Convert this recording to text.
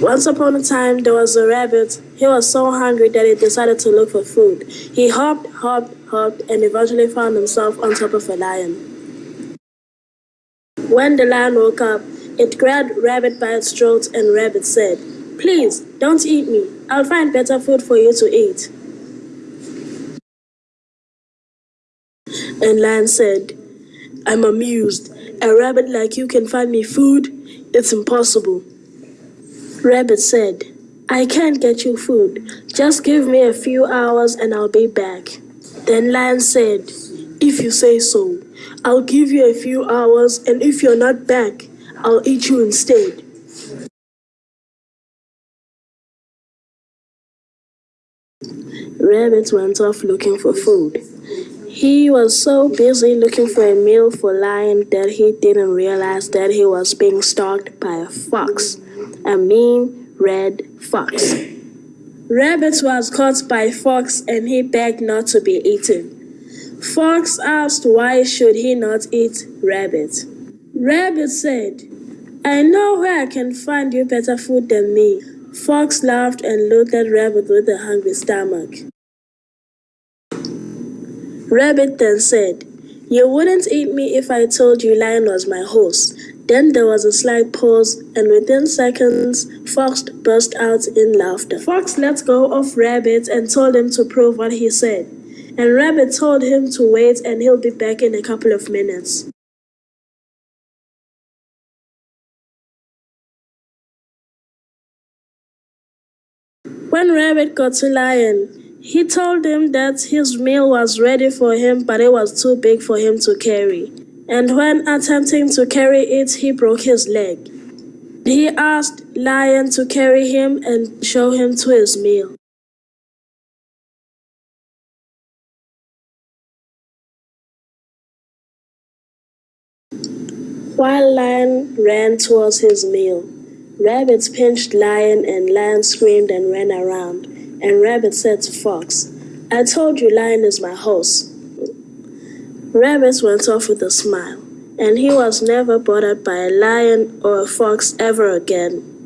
Once upon a time, there was a rabbit. He was so hungry that he decided to look for food. He hopped, hopped, hopped, and eventually found himself on top of a lion. When the lion woke up, it grabbed Rabbit by its throat and Rabbit said, Please, don't eat me. I'll find better food for you to eat. And Lion said, I'm amused. A rabbit like you can find me food? It's impossible. Rabbit said, I can't get you food. Just give me a few hours and I'll be back. Then Lion said, If you say so, I'll give you a few hours and if you're not back, I'll eat you instead. Rabbit went off looking for food. He was so busy looking for a meal for Lion that he didn't realize that he was being stalked by a fox, a mean red fox. Rabbit was caught by Fox and he begged not to be eaten. Fox asked why should he not eat Rabbit. Rabbit said, I know where I can find you better food than me. Fox laughed and looked at Rabbit with a hungry stomach. Rabbit then said, You wouldn't eat me if I told you Lion was my horse. Then there was a slight pause, and within seconds, Fox burst out in laughter. Fox let go of Rabbit and told him to prove what he said. And Rabbit told him to wait and he'll be back in a couple of minutes. When Rabbit got to Lion, he told him that his meal was ready for him, but it was too big for him to carry. And when attempting to carry it, he broke his leg. He asked Lion to carry him and show him to his meal. While Lion ran towards his meal, Rabbit pinched Lion and Lion screamed and ran around. And Rabbit said to Fox, I told you Lion is my horse. Rabbit went off with a smile, and he was never bothered by a lion or a fox ever again.